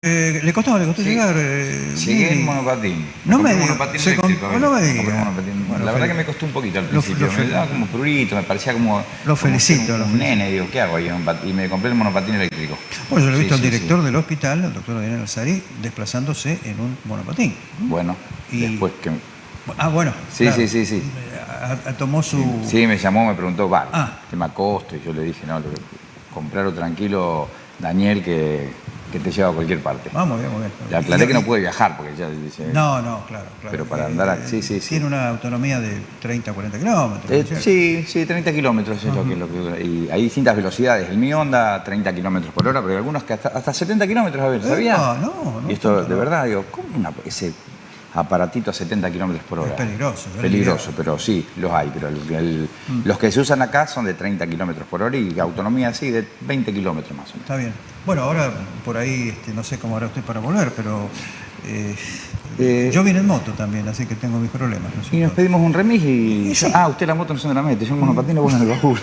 Eh, ¿Le costó, le costó Sí. llegar? Eh, Llegué en monopatín. No me un diga, monopatín se eléctrico. com- a ver, no me compré diga. un monopatín. Bueno, la verdad que me costó un poquito al principio. lo me daba como prurito, me parecía como... Lo felicito, Un, nene, digo, ¿qué hago? ahí Y me compré el monopatín eléctrico. Bueno, yo lo he Sí, visto al director sí. del hospital, el doctor Daniel Alzari, desplazándose en un monopatín. Bueno, Y- después que... Ah, bueno. Sí, claro. sí, sí, sí. A- a- tomó su... Sí, me llamó, me preguntó, va, Ah. tema costo, y yo le dije, no, lo que- comprarlo tranquilo, Daniel, que, que te lleva a cualquier parte. Vamos, bien, muy bien. Le aclaré que no puede viajar, porque ya dice... No, no, claro, claro. Pero para Eh, andar a- sí, sí, sí. Tiene una autonomía de 30, 40 kilómetros. Eh, ¿no sí, sí, 30 kilómetros es lo que, lo que- Y hay distintas velocidades. El mío anda 30 kilómetros por hora, pero hay algunos que hasta, hasta 70 kilómetros, a ver, ¿sabía? Epa, no, no, Y esto, de no. verdad, digo, ¿cómo una- ese aparatito a 70 kilómetros por hora? Es peligroso, le Peligroso, pero sí, los hay. Pero el- el- Mm. los que se usan acá son de 30 kilómetros por hora y autonomía así de 20 kilómetros más o menos. Está bien. Bueno, ahora por ahí este, no sé cómo hará usted para volver, pero eh, Eh, yo vine en moto también, así que tengo mis problemas. ¿no es Y nos pedimos un remis y... Y sí. Ah, usted la moto no se la mete, yo el monopatín pongo en el baúl.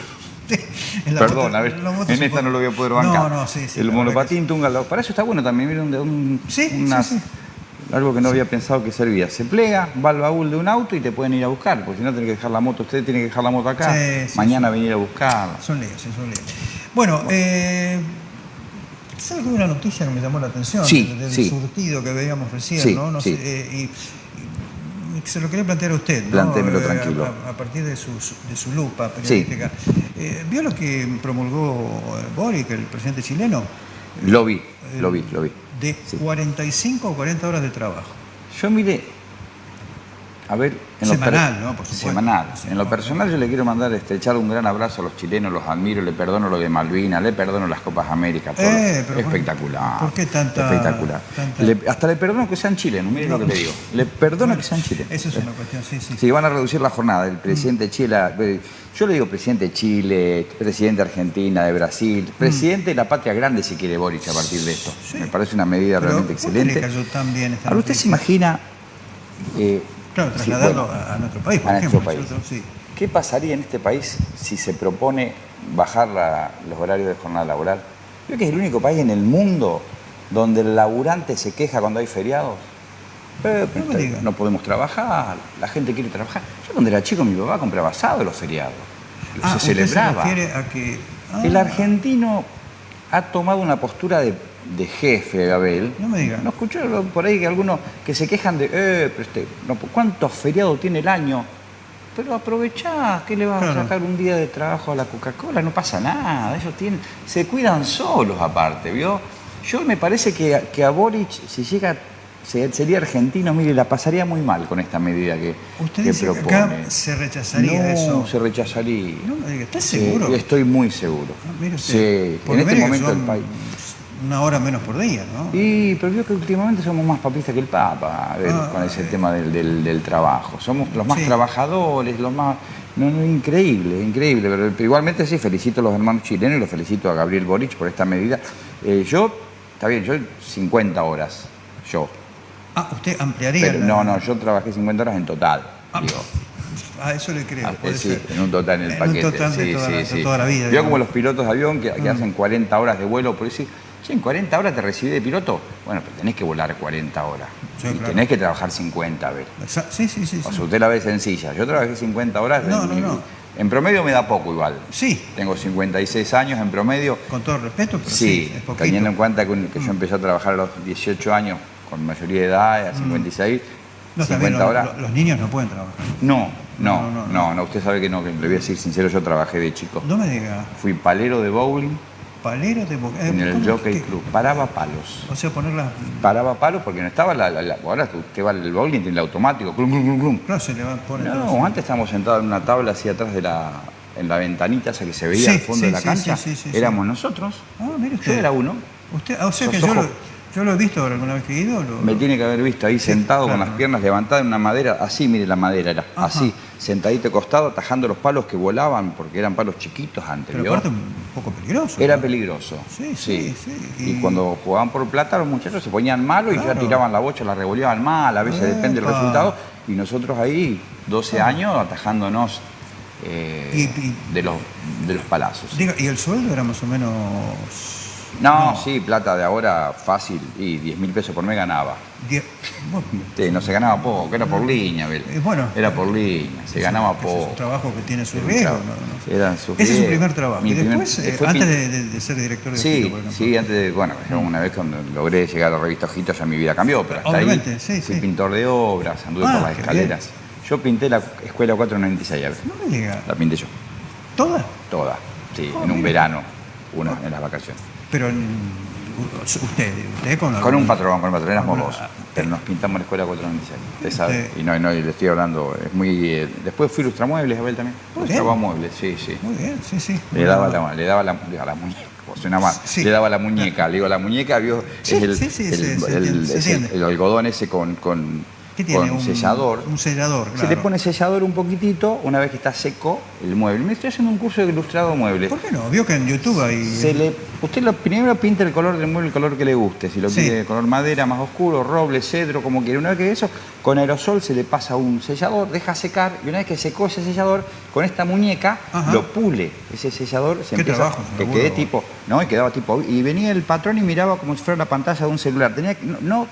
En Perdón, moto- a ver, en esta puede- no lo voy a poder bancar. No, no, sí, sí. El verdad monopatín, túngalo. Para eso está bueno también, mira, un, Sí, sí, sí. Algo que no había pensado que servía. Se plega, va al baúl de un auto y te pueden ir a buscar, porque si no tiene que dejar la moto, usted tiene que dejar la moto acá, Sí, sí, mañana venir a buscarla. Son líos, sí, son líos. Bueno, eh, ¿sabe que hay una noticia que me llamó la atención? Sí, del, surtido que veíamos recién, ¿no? no sé, eh, y, y se lo quería plantear a usted, ¿no? Eh, tranquilo. A, a partir de su, de su lupa periodística. Eh, ¿Vio lo que promulgó eh, Boric, el presidente chileno? Lo vi, lo vi, lo vi. De Sí. 45 o 40 horas de trabajo. Yo mire, a ver... en lo Semanal, ¿no? Por supuesto. Semanal. En lo no, personal yo le quiero mandar este, echar un gran abrazo a los chilenos, los admiro, le perdono lo de Malvinas, le perdono las Copas América, todo. Eh, pero ¿por- espectacular. por qué tanta- Espectacular. tanta- Le- hasta le perdono que sean chilenos, mire lo que le digo. Le perdono que sean chilenos. Eso es una cuestión, sí, sí. Sí, van a reducir la jornada. El presidente de Chile, eh, yo le digo presidente de Chile, presidente de Argentina, de Brasil, presidente de la patria grande si quiere Boric a partir de esto. Sí. Me parece una medida Pero, realmente ¿por qué excelente. le cayó tan bien esta Ahora, ¿usted se imagina eh, Claro, sí, trasladarlo bueno, a, nuestro país, por a ejemplo. nuestro país? ¿cierto? Sí. ¿Qué pasaría en este país si se propone bajar la- los horarios de jornada laboral? Creo que es el único país en el mundo donde el laburante se queja cuando hay feriados. Eh, No diga. no podemos trabajar, la gente quiere trabajar. Yo cuando era chico mi papá compraba asado los feriados. Ah, se celebraba. se refiere a que... ah, El argentino ha tomado una postura de, de jefe, Abel. No me diga. ¿No escuchó por ahí que algunos que se quejan de, eh, pero este, no, ¿cuántos feriados tiene el año? Pero aprovechá, ¿qué le vas Claro. a sacar un día de trabajo a la Coca-Cola? No pasa nada, ellos tienen, se cuidan solos aparte, ¿vio? Yo me parece que, que a Boric, si llega, se- sería argentino, mire, la pasaría muy mal con esta medida que, Usted que dice que propone. acá se rechazaría no, eso. se rechazaría. No me diga, ¿está seguro? Estoy muy seguro. Ah, mire usted, Sí, en este que momento son el país. Una hora menos por día, ¿no? Y, pero veo que últimamente somos más papistas que el Papa, ver, Ah, con ese eh. tema del, del- del trabajo. Somos los más Sí. trabajadores, los más... No, no, increíble, increíble. Pero, pero igualmente sí, felicito a los hermanos chilenos y los felicito a Gabriel Boric por esta medida. Eh, yo, está bien, yo 50 horas, yo. Ah, usted ampliaría Pero la- no, no, yo trabajé 50 horas en total. Ah, digo. Ah, eso le creo, Ah, puede sí, ser. en un total en el En un paquete. total de sí, toda sí, toda la vida, digamos. como los pilotos de avión que, que Mm. hacen 40 horas de vuelo, por decir, "Che, en 40 horas te recibí de piloto. Bueno, pero tenés que volar 40 horas. Sí, y claro. tenés que trabajar 50, a ver. Exa- Sí, sí, sí. O sea, usted la ve sencilla. Yo trabajé 50 horas. No, en, no, no. en promedio me da poco igual. Sí, Tengo 56 años en promedio. con todo respeto, pero sí, Sí, es teniendo en cuenta que, yo empecé a trabajar a los 18 años, con mayoría de edad, a 56, Mm. No, también 50 los, horas. los- los niños no pueden trabajar. No, no, No, no, no, no. no, usted sabe que no, que le voy a decir sincero, yo trabajé de chico. No me diga, Fui palero de bowling palero de boca. eh, en el ¿cómo Jockey Club. Paraba palos. O sea, ponerlas. Paraba palos porque no estaba la. la- la- ahora usted va al bowling, tiene el automático. clum, clum, clum, clum. Claro, se le van a poner. No, antes estábamos sentados en una tabla así atrás de la. en la ventanita esa que se veía Sí, al fondo sí, de la sí, cancha. Éramos nosotros. Ah, mire Yo usted. era uno. Usted, ah, o sea que yo lo, yo lo he visto alguna vez que he ido. Lo, Me tiene que haber visto ahí sentado con las piernas levantadas en una madera, así, mire la madera era, Ajá. así, sentadito costado, atajando los palos que volaban, porque eran palos chiquitos antes. Pero un poco peligroso. Era ¿no? peligroso. Sí, sí, sí. Y, Y- cuando jugaban por plata, los muchachos se ponían malos y ya tiraban la bocha, la revoleaban mal, a veces depende del resultado. Y nosotros ahí, 12 años, atajándonos eh, Y- y- de, los, de los palazos. Diga, ¿y el sueldo era más o menos No, sí, plata de ahora fácil y 10 mil pesos por mes ganaba. Die- bueno, Sí, no se ganaba poco, era por línea, Abel. Eh, bueno. Era por línea, se ganaba ese es poco. un trabajo que tiene su riesgo. ¿no? No. Eran sus Ese es su primer trabajo. Y primer- después, eh, antes de, de- de ser director de Sí, Ojito, por ejemplo. sí, antes de, bueno, ya una vez cuando logré llegar a la revista Ojito ya mi vida cambió, pero hasta Obviamente, ahí sí, fui sí. pintor de obras, anduve Ah, por las qué escaleras. Yo pinté la escuela 496, a ver, No me diga. la pinté yo, ¿Toda? toda, sí, Ah, en un mira. verano, una en las vacaciones. Pero en- usted, usted con, Con un patrón, con un patrón, éramos dos, pero nos pintamos la escuela 496, usted sabe, y no, no, y le estoy hablando, es muy... eh, después fui Lustramuebles, Abel también, Muy Lustraba bien. muebles, sí, sí. Muy bien, sí, sí. Le daba la, le daba la, a la muñeca, suena Sí. le daba la muñeca, le digo la muñeca, vio, Sí, es el, sí, sí, el- el- el- algodón ese con, con, ¿Qué tiene? con un sellador. Un sellador, claro. Se le pone sellador un poquitito, una vez que está seco el mueble. Me estoy haciendo un curso de ilustrado mueble. ¿Por qué no? Vio que en YouTube hay... Se le, usted lo, primero pinta el color del mueble, el color que le guste. Si lo Sí. quiere de color madera más oscuro, roble, cedro, como quiere. Una vez que eso, con aerosol se le pasa un sellador, deja secar y una vez que secó ese sellador, con esta muñeca Ajá. lo pule. Ese sellador se Qué empieza trabajo, que quede tipo, ¿no? Y quedaba tipo. Y venía el patrón y miraba como si fuera la pantalla de un celular. Tenía que, no, no,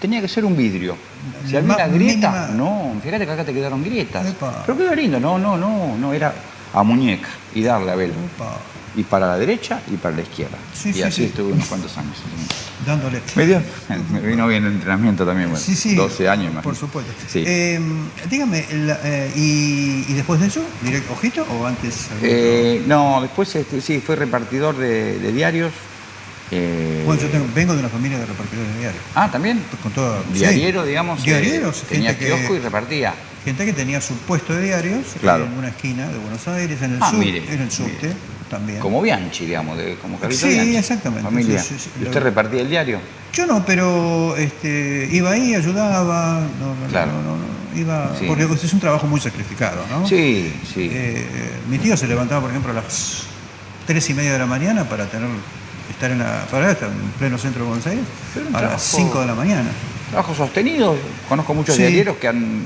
tenía que ser un vidrio. Si había una grieta, mínima- no, fíjate que acá te quedaron grietas. Epa. Pero quedó lindo, no, no, no, no, era a muñeca y darle a vela. Y para la derecha y para la izquierda. Sí, y sí, así sí. estuve unos cuantos años. dándole... Me, dio, me vino bien el entrenamiento también, bueno, Sí, sí. 12 años más. Por supuesto. Sí. Eh, dígame, la- eh, y, y después de eso, directo ojito o antes? Eh, no, después este, sí, fui repartidor de, de diarios. Eh, bueno, yo tengo- vengo de una familia de repartidores de diarios. Ah, también. Con todo, sí. Diariero, digamos. eh, Diarieros, tenía gente que- kiosco y repartía. Gente que tenía su puesto de diarios Claro. en una esquina de Buenos Aires, en el, Ah, sub- mire, en el subte mire. también. Como Bianchi, digamos, de, como Carlito Sí, Bianchi. exactamente, Familia. sí, sí, sí. ¿Y usted repartía el diario? Yo no, pero este, iba ahí, ayudaba, no, no, Claro. no, no, no, iba, porque es un trabajo muy sacrificado, ¿no? Sí, sí. Eh, mi tío se levantaba, por ejemplo, a las tres y media de la mañana para tener estar en la para estar en pleno centro de Buenos Aires a las trabajo- 5 de la mañana. Trabajo sostenido. Conozco muchos Sí. diarieros que han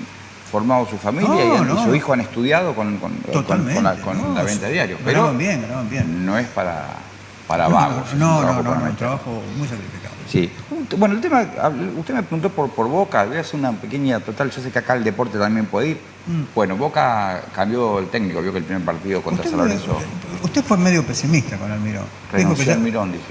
formado su familia No, y, han- y no. su hijo han estudiado con, con- con- Totalmente. con la, con no, la venta de diarios. Pero bien, bien. no es para, para vagos. no, no, no, un trabajo muy sacrificado. Sí. Bueno, el tema, usted me preguntó por, por Boca, voy a hacer una pequeña total, yo sé que acá el deporte también puede ir. Mm. Bueno, Boca cambió el técnico, vio que el primer partido contra San Lorenzo usted fue medio pesimista con Almirón. Renunció ya- al Mirón, dije.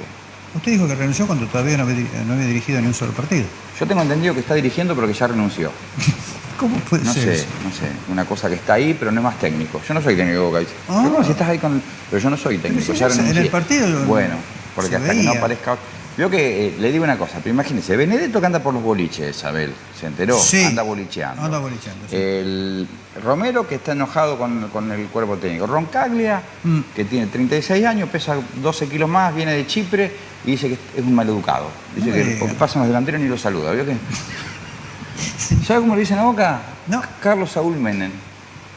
usted dijo que renunció cuando todavía no había, di- no había dirigido ni un solo partido. Yo tengo entendido que está dirigiendo, pero que ya renunció. ¿Cómo puede No ser sé, eso? no sé, una cosa que está ahí, pero no es más técnico. Yo no soy técnico de Boca. Ah. Pero ¿cómo si estás ahí con... Pero yo no soy técnico, ya en el renuncié. partido Bueno, porque hasta que no aparezca... Veo que, eh, le digo una cosa, pero imagínese, Benedetto que anda por los boliches, Isabel, ¿se enteró? Sí. Anda bolicheando. Anda bolicheando, sí. El Romero que está enojado con, con el cuerpo técnico. Roncaglia, Mm. que tiene 36 años, pesa 12 kilos más, viene de Chipre y dice que es un maleducado. Dice No que porque pasan los delanteros ni lo saluda. ¿Vio que? ¿Sabe cómo le dicen a Boca? No. Carlos Saúl Menem.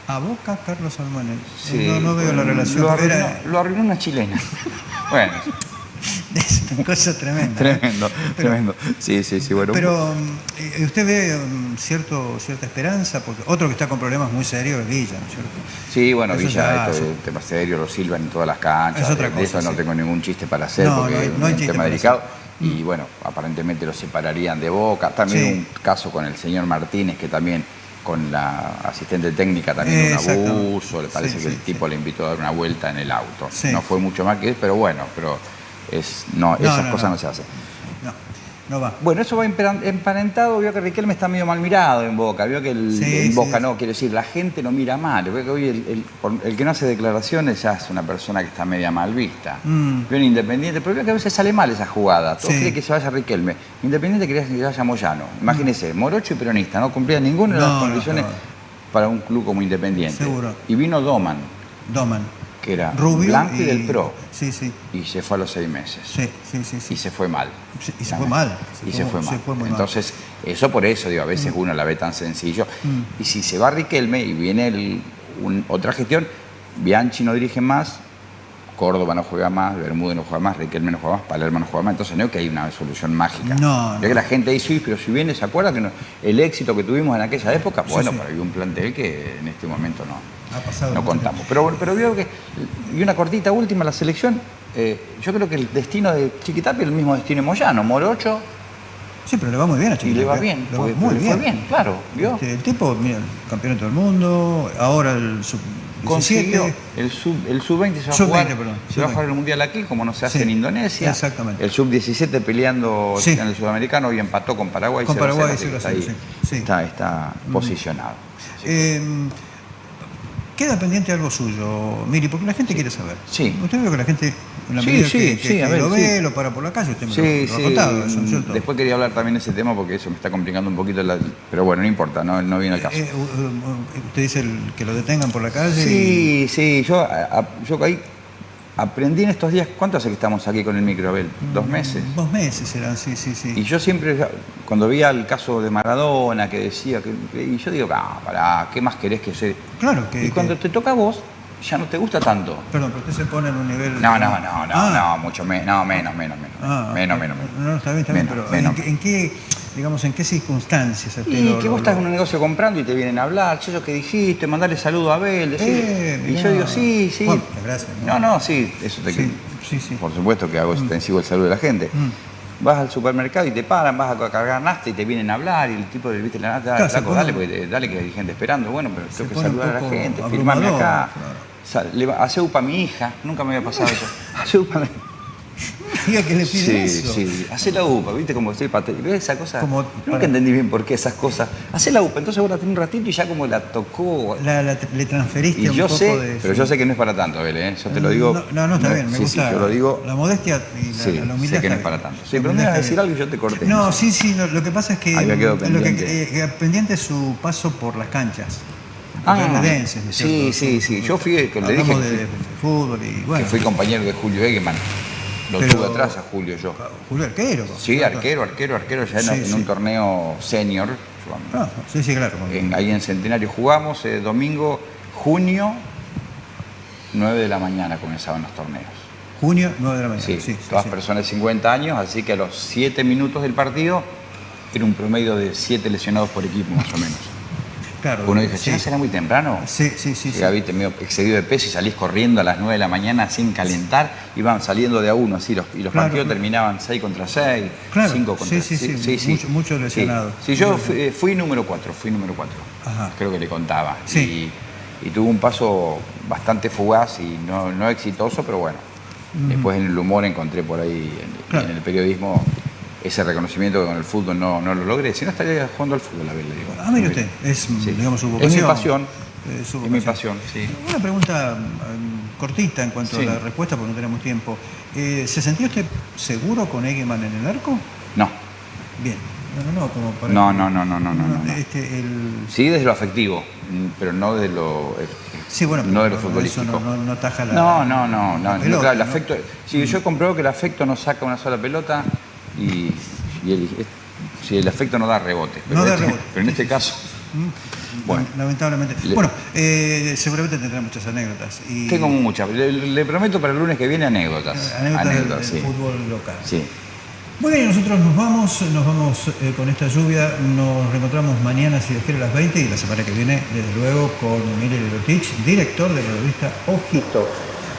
A Boca, Carlos Salmones. Sí, no, no veo la relación. Lo arruinó, era- lo arruinó una chilena. bueno, es una cosa tremenda. ¿eh? tremendo, Pero- tremendo. Sí, sí, sí, bueno. Pero mm, eh, usted ve mm, cierto, cierta esperanza, porque otro que está con problemas muy serios es Villa, ¿no es cierto? Sí, bueno, Eso Villa, ya- esto es tema serio, lo silban en todas las canchas. Es otra de- de cosa, eso no tengo ningún chiste para hacer No, porque no hay- no hay es un tema delicado. Y bueno, aparentemente lo separarían de Boca. También Sí. un caso con el señor Martínez, que también con la asistente técnica también un Exactamente. abuso. Le parece Sí, que el tipo le invitó a dar una vuelta en el auto. No fue mucho más que eso, pero bueno, pero es, no, No, esas no, cosas no. no. se hacen. No, no va. Bueno, eso va emparentado, vio que Riquelme está medio mal mirado en Boca, vio que el, Sí, en Boca sí. no, quiere decir, la gente lo mira mal, veo que hoy el, el- el que no hace declaraciones ya es una persona que está media mal vista. Mm. Vio en Independiente, pero veo que a veces sale mal esa jugada, todos Sí. quieren que se vaya Riquelme. Independiente quería que se vaya Moyano, imagínese, morocho y peronista, no cumplía ninguna de las no, condiciones no. para un club como Independiente. Seguro. Y vino Doman, Doman. Que era Rubio. blanco y, del Pro, Sí, sí. y se fue a los seis meses. Sí, sí, sí. sí. Y se fue mal. Sí, y se fue mal. y se fue mal. se fue muy mal. Entonces, eso por eso, digo, a veces uno la ve tan sencillo. Mm. Y si se va Riquelme y viene el- un- otra gestión, Bianchi no dirige más, Córdoba no juega más, Bermúdez no juega más, Riquelme no juega más, Palermo no juega más. Entonces no es que hay una solución mágica. No, no. que la gente dice, "Sí, pero si viene, ¿se acuerda que no- el éxito que tuvimos en aquella época? Sí, bueno, sí. pero hay un plantel que en este momento no, Ha pasado no contamos. Pero, pero veo que, y una cortita última, la selección, Eh, yo creo que el destino de Chiquitapia es el mismo destino de Moyano. Morocho Sí, pero le va muy bien a y Chiquitapia. le va bien. Le va muy bien. fue bien, claro. ¿vio? Este, el tipo, mira, campeonato del mundo, ahora el sub Consiguió 17. el sub el sub-20 se va a Sub-20, jugar, perdón, se va a sub-20. jugar el mundial aquí como no se hace Sí, en Indonesia. exactamente. El sub-17 peleando Sí. en el sudamericano y empató con Paraguay. Con 0 a 0, Paraguay, así que 0 a está 0, ahí, sí, sí. Está, está posicionado. Que- queda pendiente algo suyo, Miri, porque la gente quiere saber. Sí. Usted ve que la gente, en la Sí, medida sí, que, que- sí, que ver, lo ve, lo para por la calle, usted me lo, lo ha contado, eso. Después quería hablar también de ese tema porque eso me está complicando un poquito. la- pero bueno, no importa, no, no viene al caso. Eh, uh, uh, usted dice el- que lo detengan por la calle. Sí, sí, yo, a- yo ahí aprendí en estos días, ¿cuánto hace que estamos aquí con el micro, Abel? ¿Dos meses? Dos meses eran, sí, sí, sí. Y yo siempre, cuando veía el caso de Maradona, que decía, que, y yo digo, ah, pará, ¿qué más querés que se...? claro que. Y cuando que- te toca a vos, ya no te gusta tanto. Perdón, pero usted se pone en un nivel. No, no, no, no, Ah, no, mucho menos, no, menos, menos, menos, ah, menos, ah, menos, menos. No, no, está bien, está bien, Menos, pero menos. ¿en, qué- en qué, digamos, en qué circunstancias? Y lo- que lo- vos estás lo- en un negocio comprando y te vienen a hablar, eso que dijiste, mandarle saludo a Abel. Eh, y yo digo, sí, sí. Bueno, gracias, No, ¿no? no, sí, eso te Sí, sí, sí. Por supuesto que hago extensivo el saludo de la gente. Mm. Vas al supermercado y te paran, vas a cargar nasta y te vienen a hablar y el tipo le viste la dale, Claro, pone- dale, porque te- dale que hay gente esperando. Bueno, pero tengo que saludar a la gente, firmarme acá. claro. Hace upa a mi hija, nunca me había pasado eso. Hace upa a mi Que le pide Sí, eso. sí, hace la UPA, ¿viste? Como estoy. ¿Ves esa cosa? Como Nunca para- entendí bien por qué esas cosas. Hace la UPA, entonces vos la tenés un ratito y ya como la tocó. La- la- le transferiste Y un yo poco sé, de pero su- yo sé que no es para tanto, Abel, ¿eh? Yo te lo digo. No, no, no, está bien, me sí, gusta. Sí, yo lo digo. La modestia y la, Sí, la humildad. sé que no es para tanto. Sí, pero me ibas a decir algo y yo te corté. No, sí, sí, lo, lo que pasa es que. Ahí me quedo lo que- pendiente. eh, pendiente es su paso por las canchas. Ah, Verdenses, ¿no es sí, sí, sí. Yo fui, le dije de, de fútbol y bueno. que fui compañero de Julio Egeman. Lo Pero- tuve atrás a Julio yo. Julio Arquero. Sí, arquero, arquero, arquero, ya en, Sí, en sí. un torneo senior. yo- Ah, sí, sí, claro. En- ahí en Centenario jugamos, eh, domingo, junio, 9 de la mañana comenzaban los torneos. Junio, 9 de la mañana. Sí, Sí, todas personas de 50 años, así que a los 7 minutos del partido era un promedio de 7 lesionados por equipo más o menos. Claro. Uno dice, sí. che, ¿será muy temprano? Sí, sí, sí. sí. Llegaba, viste, medio excedido de peso y salís corriendo a las 9 de la mañana sin calentar, iban saliendo de a uno así, los, y los Claro. partidos terminaban 6 contra 6, Claro, 5 contra sí, sí, sí, mucho- mucho Sí. lesionado. Sí, yo fui, fui número 4, fui número 4. Ajá. Creo que le contaba. Sí. Y, y tuvo un paso bastante fugaz y no, no exitoso, pero bueno. Después en el humor encontré por ahí, en, en el periodismo, ese reconocimiento que con el fútbol no, no lo logré. Si no estaría jugando al fútbol, a ver, le digo. Ah, mire usted, es, Sí. digamos, su Es vocación. mi pasión. Su Es mi pasión, sí. Una pregunta mm, cortita en cuanto Sí. a la respuesta, porque no tenemos tiempo. Eh, ¿Se sentía usted seguro con Egeman en el arco? No. Bien. No, no, no, como para... No, no, no, no, no, no, no. Este, el... Sí, desde lo afectivo, mm, pero no de lo, eh, Sí, bueno, no de lo futbolístico. Eso no, no, no ataja la... No, no, no, no, la pelota, claro, el afecto. Sí, yo he comprobado que el afecto no saca una sola pelota y, y el, sí, el afecto no da rebote. Pero, No en da este, rebote. pero en este caso, Mm, Bueno. Lamentablemente. Le- Bueno, eh, seguramente tendrá muchas anécdotas. Y tengo muchas. Le, le prometo para el lunes que viene anécdotas. anécdotas, del- del, sí. fútbol local. Sí. Bien, nosotros nos vamos, nos vamos eh, con esta lluvia, nos reencontramos mañana si Dios quiere a las 20 y la semana que viene, desde luego, con Miguel Lotich, director de la revista Ojito.